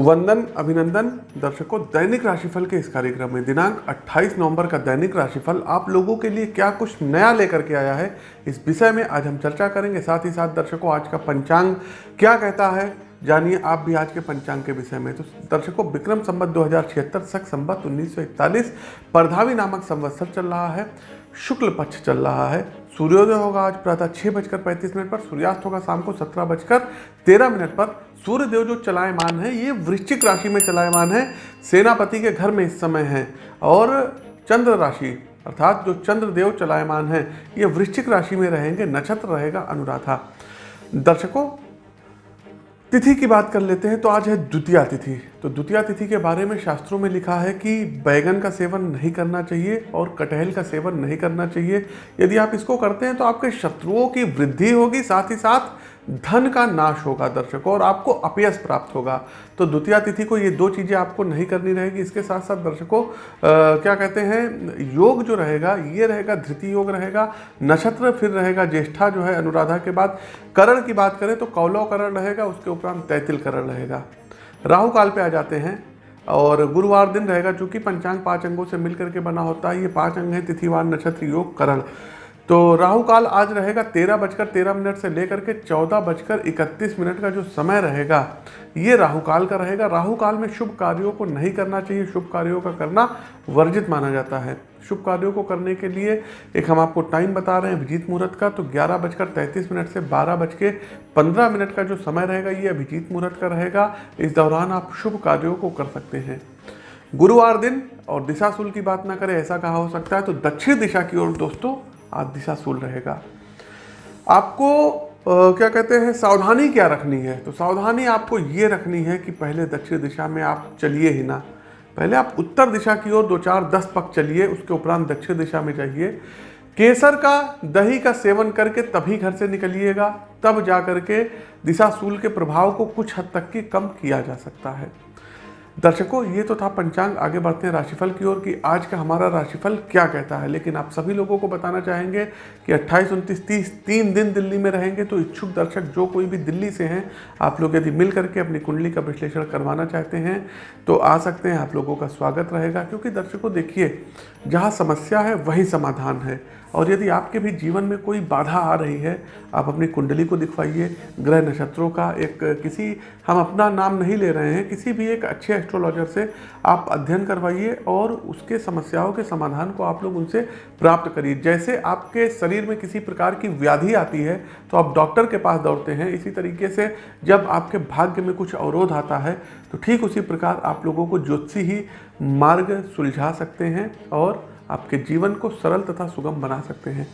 वंदन, अभिनंदन, दर्शकों, दैनिक राशिफल के इस कार्यक्रम में दिनांक 28 नवंबर का दैनिक राशिफल आप लोगों के लिए क्या कुछ नया लेकर के आया है, इस विषय में आज हम चर्चा करेंगे। साथ ही साथ दर्शकों, आज का पंचांग क्या कहता है, जानिए आप भी आज के पंचांग के विषय में। तो दर्शकों, विक्रम संबत दो हज़ार छिहत्तर, सख संबत उन्नीस परधावी नामक संवत्सर चल रहा है। शुक्ल पक्ष चल रहा है। सूर्योदय होगा आज प्रातः छः बजकर पैंतीस मिनट पर, सूर्यास्त होगा शाम को सत्रह बजकर तेरह मिनट पर। सूर्य देव जो चलायमान है, ये वृश्चिक राशि में चलायमान है। सेनापति के घर में इस समय है और चंद्र राशि, अर्थात जो चंद्र देव चलायमान है, ये वृश्चिक राशि में रहेंगे। नक्षत्र रहेगा अनुराधा। दर्शकों तिथि की बात कर लेते हैं तो आज है द्वितीय तिथि। तो द्वितीय तिथि के बारे में शास्त्रों में लिखा है कि बैगन का सेवन नहीं करना चाहिए और कटहल का सेवन नहीं करना चाहिए। यदि आप इसको करते हैं तो आपके शत्रुओं की वृद्धि होगी, साथ ही साथ धन का नाश होगा दर्शकों और आपको अपयस प्राप्त होगा। तो द्वितीय तिथि को ये दो चीज़ें आपको नहीं करनी रहेगी। इसके साथ साथ दर्शकों क्या कहते हैं, योग जो रहेगा, ये रहेगा, धृति योग रहेगा, नक्षत्र फिर रहेगा, ज्येष्ठा जो है अनुराधा के बाद। करण की बात करें तो कौलव करण रहेगा, उसके उपरांत तैतिल करण रहेगा। राहु काल पे आ जाते हैं और गुरुवार दिन रहेगा चूँकि पंचांग पाँच अंगों से मिलकर के बना होता है। ये पाँच अंग हैं तिथिवार नक्षत्र, योग, करण। तो राहु काल आज रहेगा तेरह बजकर तेरह मिनट से लेकर के चौदह बजकर इकतीस मिनट का जो समय रहेगा, ये राहु काल का रहेगा। राहु काल में शुभ कार्यों को नहीं करना चाहिए, शुभ कार्यों का करना वर्जित माना जाता है। शुभ कार्यों को करने के लिए एक हम आपको टाइम बता रहे हैं अभिजीत मुहूर्त का तो ग्यारह बजकर तैंतीस मिनट से बारह बज के पंद्रह मिनट का जो समय रहेगा, ये अभिजीत मुहूर्त का रहेगा। इस दौरान आप शुभ कार्यों को कर सकते हैं। गुरुवार दिन, और दिशाशूल की बात ना करें, ऐसा कहा हो सकता है। तो दक्षिण दिशा की ओर दोस्तों आज दिशाशूल रहेगा। आपको आ, क्या कहते हैं सावधानी क्या रखनी है? तो सावधानी आपको ये रखनी है कि पहले दक्षिण दिशा में आप चलिए ही ना। पहले आप उत्तर दिशा की ओर दो चार दस पक चलिए उसके उपरांत दक्षिण दिशा में जाइए। केसर का दही का सेवन करके तभी घर से निकलिएगा तब जा करके दिशाशूल के प्रभाव को कुछ हद तक की कम किया जा सकता है। दर्शकों, ये तो था पंचांग, आगे बढ़ते हैं राशिफल की ओर कि आज का हमारा राशिफल क्या कहता है। लेकिन आप सभी लोगों को बताना चाहेंगे कि अट्ठाईस, उनतीस, तीस, तीन दिन दिल्ली में रहेंगे तो इच्छुक दर्शक जो कोई भी दिल्ली से हैं, आप लोग यदि मिल करके अपनी कुंडली का विश्लेषण करवाना चाहते हैं तो आ सकते हैं, आप लोगों का स्वागत रहेगा। क्योंकि दर्शकों, देखिए, जहाँ समस्या है, वही समाधान है। और यदि आपके भी जीवन में कोई बाधा आ रही है, आप अपनी कुंडली को दिखवाइए। ग्रह नक्षत्रों का एक किसी, हम अपना नाम नहीं ले रहे हैं, किसी भी एक अच्छे एस्ट्रोलॉजर से आप अध्ययन करवाइए और उसके समस्याओं के समाधान को आप लोग उनसे प्राप्त करिए। जैसे आपके शरीर में किसी प्रकार की व्याधि आती है तो आप डॉक्टर के पास दौड़ते हैं। इसी तरीके से जब आपके भाग्य में कुछ अवरोध आता है तो ठीक उसी प्रकार आप लोगों को ज्योतिषी ही मार्ग सुलझा सकते हैं और आपके जीवन को सरल तथा सुगम बना सकते हैं।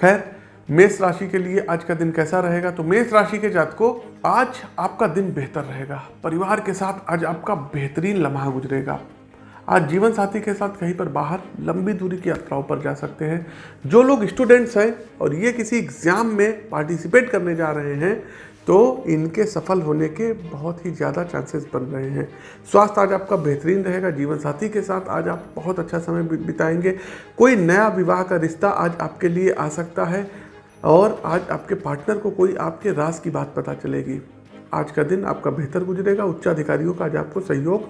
खैर मेष राशि के लिए आज का दिन कैसा रहेगा? तो मेष राशि के जात को आज आपका दिन बेहतर रहेगा। परिवार के साथ आज आपका बेहतरीन लम्हा गुजरेगा। आज जीवन साथी के साथ कहीं पर बाहर लंबी दूरी की यात्राओं पर जा सकते हैं। जो लोग स्टूडेंट्स हैं और ये किसी एग्ज़ाम में पार्टिसिपेट करने जा रहे हैं तो इनके सफल होने के बहुत ही ज़्यादा चांसेस बन रहे हैं। स्वास्थ्य आज आपका बेहतरीन रहेगा। जीवन साथी के साथ आज आप बहुत अच्छा समय बिताएँगे। कोई नया विवाह का रिश्ता आज आपके लिए आ सकता है। और आज आपके पार्टनर को कोई आपके राज की बात पता चलेगी। आज का दिन आपका बेहतर गुजरेगा उच्च अधिकारियों का आज आपको सहयोग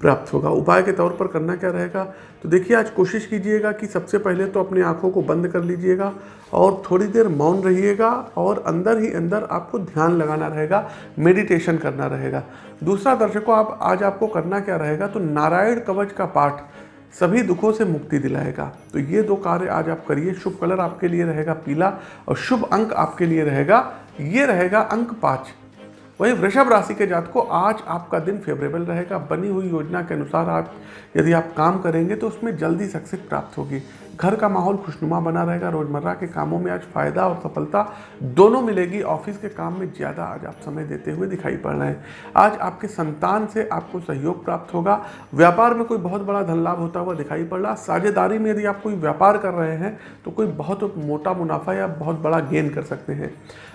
प्राप्त होगा। उपाय के तौर पर करना क्या रहेगा? तो देखिए, आज कोशिश कीजिएगा कि सबसे पहले तो अपनी आँखों को बंद कर लीजिएगा और थोड़ी देर मौन रहिएगा और अंदर ही अंदर आपको ध्यान लगाना रहेगा मेडिटेशन करना रहेगा। दूसरा दर्शकों, आप, आज आपको करना क्या रहेगा? तो नारायण कवच का पाठ सभी दुखों से मुक्ति दिलाएगा। तो ये दो कार्य आज आप करिए। शुभ कलर आपके लिए रहेगा पीला और शुभ अंक आपके लिए रहेगा, ये रहेगा अंक पाँच। वही वृषभ राशि के जात को आज आपका दिन फेवरेबल रहेगा। बनी हुई योजना के अनुसार आप, यदि आप काम करेंगे तो उसमें जल्दी सक्सेस प्राप्त होगी। घर का माहौल खुशनुमा बना रहेगा, रोज़मर्रा के कामों में आज फ़ायदा और सफलता दोनों मिलेगी। ऑफ़िस के काम में ज़्यादा आज आप समय देते हुए दिखाई पड़ रहे हैं। आज आपके संतान से आपको सहयोग प्राप्त होगा। व्यापार में कोई बहुत बड़ा धन लाभ होता हुआ दिखाई पड़ रहा। साझेदारी में यदि आप कोई व्यापार कर रहे हैं तो कोई बहुत मोटा मुनाफा या बहुत बड़ा गेन कर सकते हैं।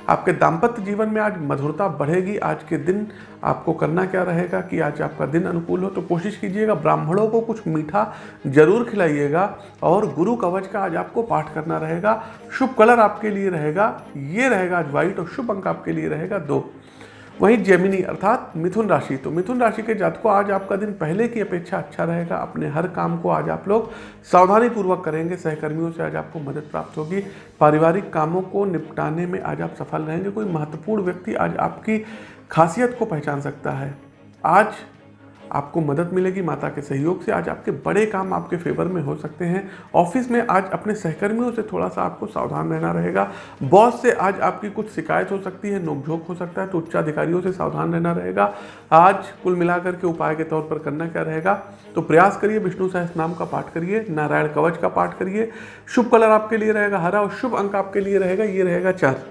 आपके दाम्पत्य जीवन में आज मधुरता बढ़ेगी। आज के दिन आपको करना क्या रहेगा कि आज आपका दिन अनुकूल हो तो कोशिश कीजिएगा ब्राह्मणों को कुछ मीठा ज़रूर खिलाइएगा और गुरु कवच का आज आपको पाठ करना रहेगा। शुभ कलर आपके लिए रहेगा, ये रहेगा आज व्हाइट और शुभ अंक आपके लिए रहेगा दो। वहीं जेमिनी अर्थात मिथुन राशि तो मिथुन राशि के जातकों, आज आपका दिन पहले की अपेक्षा अच्छा रहेगा। अपने हर काम को आज आप लोग सावधानी पूर्वक करेंगे, सहकर्मियों से आज आपको मदद प्राप्त होगी। पारिवारिक कामों को निपटाने में आज आप सफल रहेंगे। कोई महत्वपूर्ण व्यक्ति आज आपकी खासियत को पहचान सकता है। आज आपको मदद मिलेगी माता के सहयोग से। आज आपके बड़े काम आपके फेवर में हो सकते हैं। ऑफ़िस में आज अपने सहकर्मियों से थोड़ा सा आपको सावधान रहना रहेगा। बॉस से आज आपकी कुछ शिकायत हो सकती है, नोकझोंक हो सकता है तो उच्चाधिकारियों से सावधान रहना रहेगा। आज कुल मिलाकर के उपाय के तौर पर करना क्या रहेगा? तो प्रयास करिए, विष्णु सहस नाम का पाठ करिए, नारायण कवच का पाठ करिए। शुभ कलर आपके लिए रहेगा, हरा और शुभ अंक आपके लिए रहेगा, ये रहेगा चार।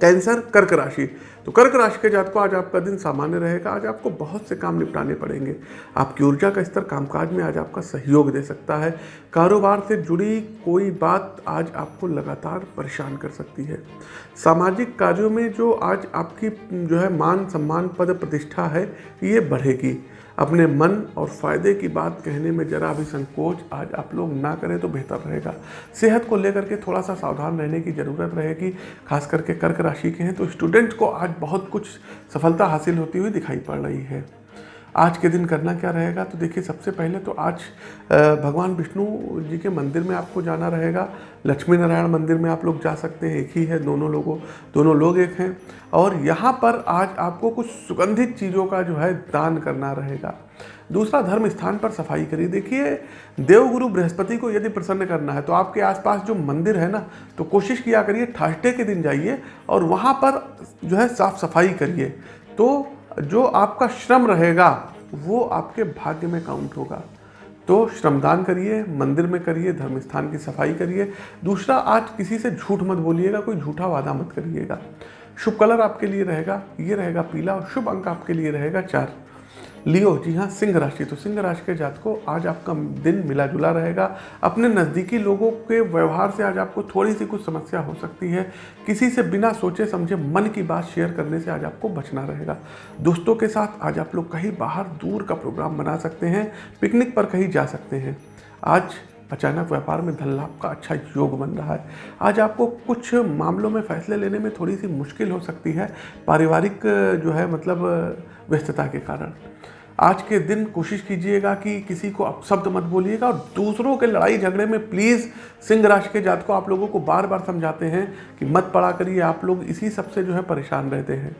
कैंसर, कर्क राशि। तो कर्क राशि के जात को आज आपका दिन सामान्य रहेगा। आज आपको बहुत से काम निपटाने पड़ेंगे। आपकी ऊर्जा का स्तर कामकाज में आज आपका सहयोग दे सकता है। कारोबार से जुड़ी कोई बात आज आपको लगातार परेशान कर सकती है। सामाजिक कार्यों में जो आज आपकी, जो है मान सम्मान पद प्रतिष्ठा है, ये बढ़ेगी। अपने मन और फ़ायदे की बात कहने में जरा भी संकोच आज आप लोग ना करें तो बेहतर रहेगा। सेहत को लेकर के थोड़ा सा सावधान रहने की ज़रूरत रहेगी, खास करके कर्क राशि के हैं तो स्टूडेंट को आज बहुत कुछ सफलता हासिल होती हुई दिखाई पड़ रही है। आज के दिन करना क्या रहेगा? तो देखिए, सबसे पहले तो आज भगवान विष्णु जी के मंदिर में आपको जाना रहेगा। लक्ष्मी नारायण मंदिर में आप लोग जा सकते हैं। एक ही है, दोनों लोगों, दोनों लोग एक हैं। और यहाँ पर आज आपको कुछ सुगंधित चीज़ों का जो है दान करना रहेगा। दूसरा, धर्म स्थान पर सफ़ाई करिए। देखिए, देवगुरु बृहस्पति को यदि प्रसन्न करना है तो आपके आसपास जो मंदिर है ना तो कोशिश किया करिए थर्सडे के दिन जाइए और वहाँ पर जो है साफ़ सफ़ाई करिए। तो जो आपका श्रम रहेगा, वो आपके भाग्य में काउंट होगा। तो श्रमदान करिए, मंदिर में करिए धर्म स्थान की सफ़ाई करिए। दूसरा, आज किसी से झूठ मत बोलिएगा, कोई झूठा वादा मत करिएगा। शुभ कलर आपके लिए रहेगा, ये रहेगा पीला और शुभ अंक आपके लिए रहेगा चार। लियो, जी हाँ सिंह राशि। तो सिंह राशि के जात को आज आपका दिन मिला जुला रहेगा। अपने नज़दीकी लोगों के व्यवहार से आज आपको थोड़ी सी कुछ समस्या हो सकती है। किसी से बिना सोचे समझे मन की बात शेयर करने से आज आपको बचना रहेगा। दोस्तों के साथ आज आप लोग कहीं बाहर दूर का प्रोग्राम बना सकते हैं, पिकनिक पर कहीं जा सकते हैं। आज अचानक व्यापार में धन लाभ का अच्छा योग बन रहा है। आज आपको कुछ मामलों में फैसले लेने में थोड़ी सी मुश्किल हो सकती है, पारिवारिक, जो है मतलब व्यस्तता के कारण। आज के दिन कोशिश कीजिएगा कि किसी को अपशब्द मत बोलिएगा और दूसरों के लड़ाई झगड़े में प्लीज़ सिंह राशि के जात को आप लोगों को बार बार समझाते हैं कि मत पड़ा करिए, आप लोग इसी सबसे, जो है, परेशान रहते हैं।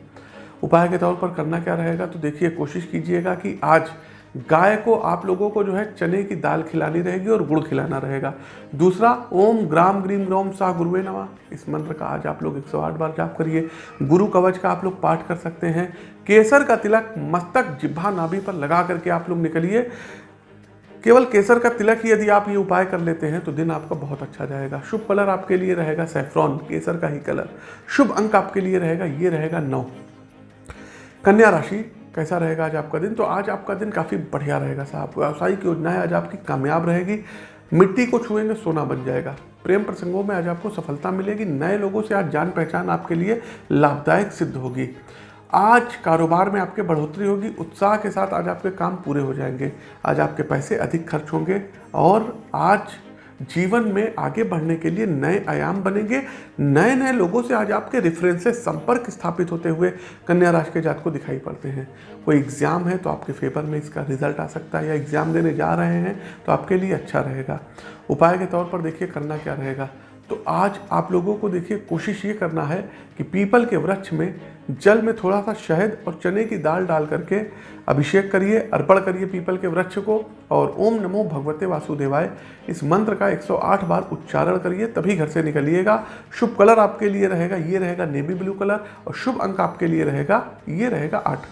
उपाय के तौर पर करना क्या रहेगा तो देखिए, कोशिश कीजिएगा कि आज गाय को आप लोगों को जो है चने की दाल खिलानी रहेगी और गुड़ खिलाना रहेगा। दूसरा, ओम ग्राम ग्रीम ग्रोम सा गुरुवे नवा इस मंत्र का आज आप लोग 108 बार जाप करिए। गुरु कवच का आप लोग पाठ कर सकते हैं। केसर का तिलक मस्तक जिब्भा नाभि पर लगा करके आप लोग निकलिए। केवल केसर का तिलक ही यदि आप ये उपाय कर लेते हैं तो दिन आपका बहुत अच्छा जाएगा। शुभ कलर आपके लिए रहेगा सेफ्रॉन, केसर का ही कलर। शुभ अंक आपके लिए रहेगा, ये रहेगा नौ। कन्या राशि कैसा रहेगा आज आपका दिन? तो आज आपका दिन काफ़ी बढ़िया रहेगा साहब। व्यावसायिक योजनाएँ आज आपकी कामयाब रहेगी। मिट्टी को छुएँगे, सोना बन जाएगा। प्रेम प्रसंगों में आज आपको सफलता मिलेगी। नए लोगों से आज जान पहचान आपके लिए लाभदायक सिद्ध होगी। आज कारोबार में आपके बढ़ोतरी होगी। उत्साह के साथ आज आपके काम पूरे हो जाएँगे। आज आपके पैसे अधिक खर्च होंगे और आज जीवन में आगे बढ़ने के लिए नए आयाम बनेंगे। नए नए लोगों से आज आपके रेफरेंसेस संपर्क स्थापित होते हुए कन्या राशि के जात को दिखाई पड़ते हैं। कोई एग्ज़ाम है तो आपके फेवर में इसका रिज़ल्ट आ सकता है या एग्ज़ाम देने जा रहे हैं तो आपके लिए अच्छा रहेगा। उपाय के तौर पर देखिए करना क्या रहेगा। तो आज आप लोगों को देखिए, कोशिश ये करना है कि पीपल के वृक्ष में जल में थोड़ा सा शहद और चने की दाल डाल करके अभिषेक करिए, अर्पण करिए पीपल के वृक्ष को और ओम नमो भगवते वासुदेवाय, इस मंत्र का 108 बार उच्चारण करिए, तभी घर से निकलिएगा। शुभ कलर आपके लिए रहेगा, ये रहेगा नेवी ब्लू कलर और शुभ अंक आपके लिए रहेगा, ये रहेगा आठ।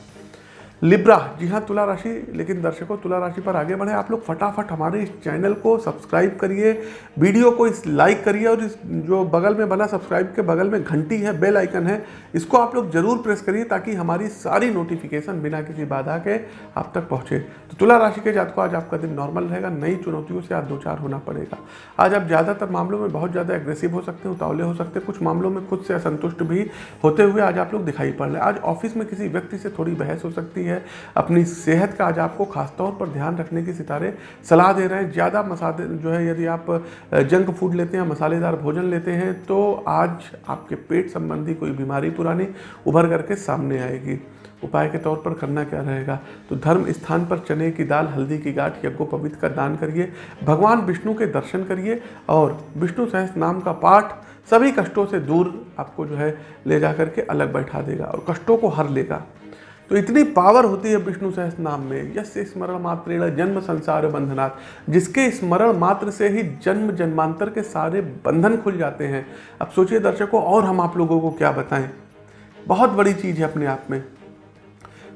लिब्रा जी हाँ तुला राशि। लेकिन दर्शकों, तुला राशि पर आगे बढ़े। आप लोग फटाफट हमारे इस चैनल को सब्सक्राइब करिए, वीडियो को इस लाइक करिए और इस जो बगल में बना सब्सक्राइब के बगल में घंटी है, बेल आइकन है, इसको आप लोग ज़रूर प्रेस करिए ताकि हमारी सारी नोटिफिकेशन बिना किसी बाधा के आप तक पहुँचे। तो तुला राशि के जात को आज आपका दिन नॉर्मल रहेगा, नई चुनौतियों से आज दो चार होना पड़ेगा। आज आप ज़्यादातर मामलों में बहुत ज़्यादा एग्रेसिव हो सकते हैं, उतावले हो सकते हैं, कुछ मामलों में खुद से असंतुष्ट भी होते हुए आज आप लोग दिखाई पड़ रहे हैं। आज ऑफ़िस में किसी व्यक्ति से थोड़ी बहस हो सकती है अपनी सेहत का आज आपको खासतौर पर ध्यान रखने की सितारे सलाह दे रहे हैं। ज़्यादा मसाले जो है, यदि आप जंक फ़ूड लेते हैं मसालेदार भोजन लेते हैं तो आज आपके पेट संबंधी कोई बीमारी पुरानी उभर करके सामने आएगी। उपाय के तौर पर करना क्या रहेगा? तो धर्म स्थान पर चने की दाल, हल्दी की गांठ यज्ञोपवित का दान करिए। भगवान विष्णु के दर्शन करिए और विष्णु सहस नाम का पाठ सभी कष्टों से दूर आपको जो है ले जा करके अलग बैठा देगा और कष्टों को हर लेगा। तो इतनी पावर होती है विष्णु सहस नाम में यश स्मरण मात्र जन्म संसार बंधनात्, जिसके स्मरण मात्र से ही जन्म जन्मांतर के सारे बंधन खुल जाते हैं। अब सोचिए दर्शकों, और हम आप लोगों को क्या बताएँ? बहुत बड़ी चीज़ है अपने आप में।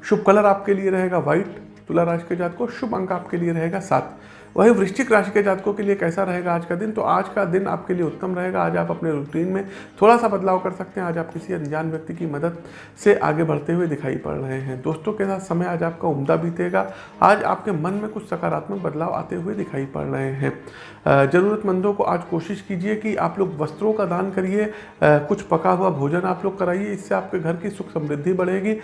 शुभ कलर आपके लिए रहेगा व्हाइट, तुला राशि के जात को शुभ अंक आपके लिए रहेगा सात। वही वृश्चिक राशि के जातकों के लिए कैसा रहेगा आज का दिन? तो आज का दिन आपके लिए उत्तम रहेगा। आज आप अपने रूटीन में थोड़ा सा बदलाव कर सकते हैं। आज आप किसी अनजान व्यक्ति की मदद से आगे बढ़ते हुए दिखाई पड़ रहे हैं। दोस्तों के साथ समय आज आपका उम्दा बीतेगा? आज आपके मन में कुछ सकारात्मक बदलाव आते हुए दिखाई पड़ रहे हैं। ज़रूरतमंदों को आज कोशिश कीजिए कि आप लोग वस्त्रों का दान करिए। कुछ पका हुआ भोजन आप लोग कराइए। इससे आपके घर की सुख समृद्धि बढ़ेगी।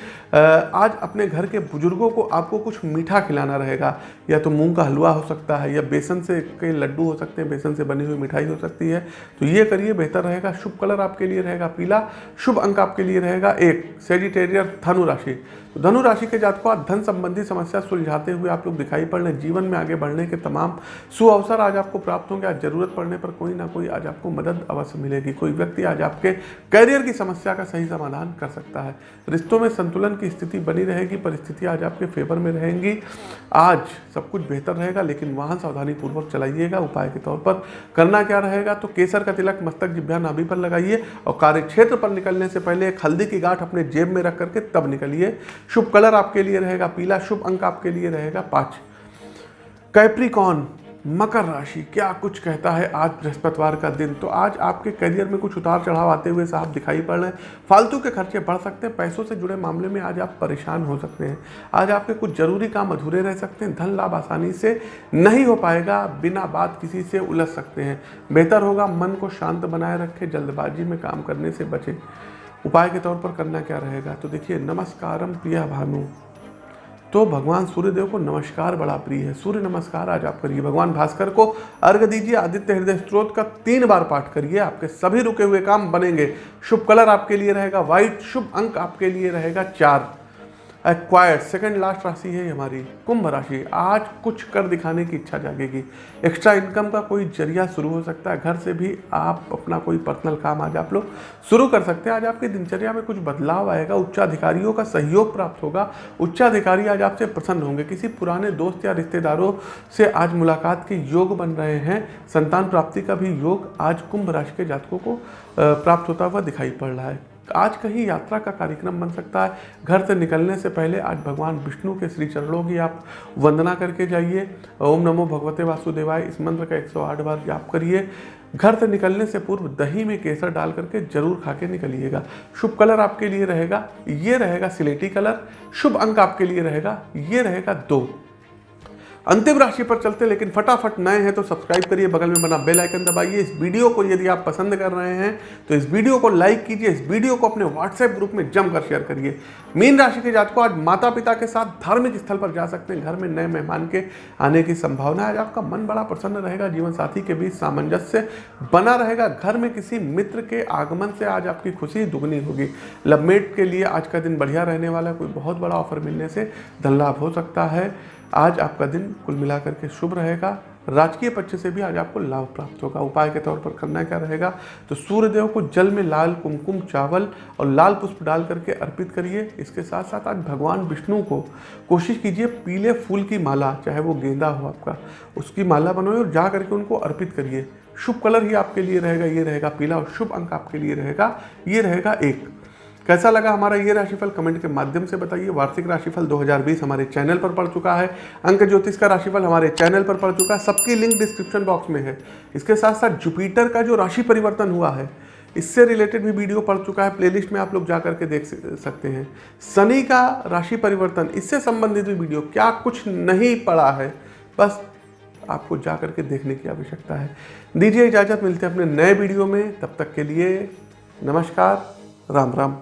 आज अपने घर के बुज़ुर्गों को आपको कुछ मीठा खिलाना रहेगा। या तो मूंग का हलवा हो सकता है या बेसन से कई लड्डू हो सकते हैं, बेसन से बनी हुई मिठाई हो सकती है। तो ये करिए, बेहतर रहेगा। शुभ कलर आपके लिए रहेगा पीला, शुभ अंक आपके लिए रहेगा एक सेजिटेरियर धनु राशि। तो धनु राशि के जातकों आज धन संबंधी समस्या सुलझाते हुए आप लोग दिखाई पड़ रहे जीवन में आगे बढ़ने के तमाम सु अवसर आज आपको प्राप्त होंगे। आज ज़रूरत पड़ने पर कोई ना कोई आज आपको मदद अवश्य मिलेगी। कोई व्यक्ति आज आपके करियर की समस्या का सही समाधान कर सकता है। रिश्तों में संतुलन की स्थिति बनी रहेगी, परिस्थिति आज आपके फेवर में रहेंगी। आज सब कुछ बेहतर रहेगा, लेकिन वाहन सावधानी पूर्वक चलाइएगा। उपाय के तौर पर करना क्या रहेगा? तो केसर का तिलक, मस्तक जिभ्या नाभि पर लगाइए और कार्य क्षेत्र पर निकलने से पहले एक हल्दी की गांठ अपने जेब में रख करके तब निकलिए। शुभ कलर आपके लिए रहेगा, पीला शुभ अंक आपके लिए रहेगा, पाँच। कैप्रिकॉन मकर राशि, क्या कुछ कहता है आज बृहस्पतिवार का दिन? तो आज आपके करियर में कुछ उतार चढ़ाव आते हुए साहब दिखाई पड़ रहे हैं। फालतू के खर्चे बढ़ सकते हैं, पैसों से जुड़े मामले में आज आप परेशान हो सकते हैं। आज आपके कुछ ज़रूरी काम अधूरे रह सकते हैं, धन लाभ आसानी से नहीं हो पाएगा, बिना बात किसी से उलझ सकते हैं। बेहतर होगा मन को शांत बनाए रखें, जल्दबाजी में काम करने से बचें। उपाय के तौर पर करना क्या रहेगा? तो देखिए, नमस्कारम प्रिया भानु। तो भगवान सूर्यदेव को नमस्कार बड़ा प्रिय है। सूर्य नमस्कार, आज आप करिए भगवान भास्कर को। अर्घ दीजिए, आदित्य हृदय स्त्रोत का तीन बार पाठ करिए। आपके सभी रुके हुए काम बनेंगे। शुभ कलर आपके लिए रहेगा, व्हाइट शुभ अंक आपके लिए रहेगा, चार। एक्वायर्ड सेकंड लास्ट राशि है हमारी, कुंभ राशि। आज कुछ कर दिखाने की इच्छा जागेगी। एक्स्ट्रा इनकम का कोई ज़रिया शुरू हो सकता है। घर से भी आप अपना कोई पर्सनल काम आज आप लोग शुरू कर सकते हैं। आज आपकी दिनचर्या में कुछ बदलाव आएगा। उच्चाधिकारियों का सहयोग प्राप्त होगा। उच्चाधिकारी आज आपसे प्रसन्न होंगे। किसी पुराने दोस्त या रिश्तेदारों से आज मुलाकात के योग बन रहे हैं। संतान प्राप्ति का भी योग आज कुंभ राशि के जातकों को प्राप्त होता हुआ दिखाई पड़ रहा है। आज कहीं यात्रा का कार्यक्रम बन सकता है। घर से निकलने से पहले आज भगवान विष्णु के श्री चरणों की आप वंदना करके जाइए। ओम नमो भगवते वासुदेवाय। इस मंत्र का 108 बार जाप करिए। घर से निकलने से पूर्व दही में केसर डाल करके ज़रूर खा के निकलिएगा। शुभ कलर आपके लिए रहेगा। ये रहेगा सिलेटी कलर। शुभ अंक आपके लिए रहेगा। ये रहेगा दो। अंतिम राशि पर चलते हैं लेकिन फटाफट नए हैं तो सब्सक्राइब करिए, बगल में बना बेल आइकन दबाइए। इस वीडियो को यदि आप पसंद कर रहे हैं तो इस वीडियो को लाइक कीजिए, इस वीडियो को अपने व्हाट्सएप ग्रुप में जमकर शेयर करिए। मीन राशि के जातकों, आज माता पिता के साथ धार्मिक स्थल पर जा सकते हैं, घर में नए मेहमान के आने की संभावना है। आज आपका मन बड़ा प्रसन्न रहेगा, जीवन साथी के बीच सामंजस्य बना रहेगा। घर में किसी मित्र के आगमन से आज आपकी खुशी दुगनी होगी। लवमेट के लिए आज का दिन बढ़िया रहने वाला कोई बहुत बड़ा ऑफ़र मिलने से धन लाभ हो सकता है। आज आपका दिन कुल मिलाकर के शुभ रहेगा। राजकीय पक्ष से भी आज आपको लाभ प्राप्त होगा। उपाय के तौर पर करना क्या रहेगा? तो सूर्यदेव को जल में लाल कुमकुम चावल और लाल पुष्प डाल करके अर्पित करिए। इसके साथ साथ आज भगवान विष्णु को कोशिश कीजिए पीले फूल की माला, चाहे वो गेंदा हो आपका, उसकी माला बनवाए और जा करके उनको अर्पित करिए। शुभ कलर ही आपके लिए रहेगा, ये रहेगा पीला और शुभ अंक आपके लिए रहेगा। ये रहेगा एक। कैसा लगा हमारा ये राशिफल? कमेंट के माध्यम से बताइए। वार्षिक राशिफल 2020 हमारे चैनल पर पड़ चुका है। अंक ज्योतिष का राशिफल हमारे चैनल पर पड़ चुका है। सबकी लिंक डिस्क्रिप्शन बॉक्स में है। इसके साथ साथ जुपिटर का जो राशि परिवर्तन हुआ है, इससे रिलेटेड भी वीडियो पड़ चुका है। प्लेलिस्ट में आप लोग जा करके देख सकते हैं। शनि का राशि परिवर्तन, इससे संबंधित भी वीडियो। क्या कुछ नहीं पड़ा है? बस आपको जा करके देखने की आवश्यकता है। दीजिए इजाज़त। मिलते हैं अपने नए वीडियो में। तब तक के लिए नमस्कार। राम राम।